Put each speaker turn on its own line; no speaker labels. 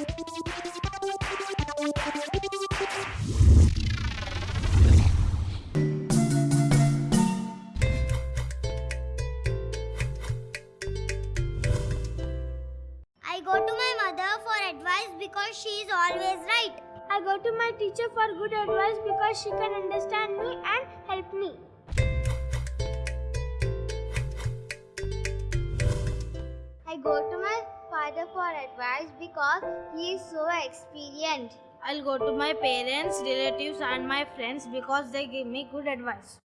I go to my mother for advice because she is always right.
I go to my teacher for good advice because she can understand me and help me.
I go to my father for advice because he is so experienced.
I'll go to my parents, relatives, and my friends because they give me good advice.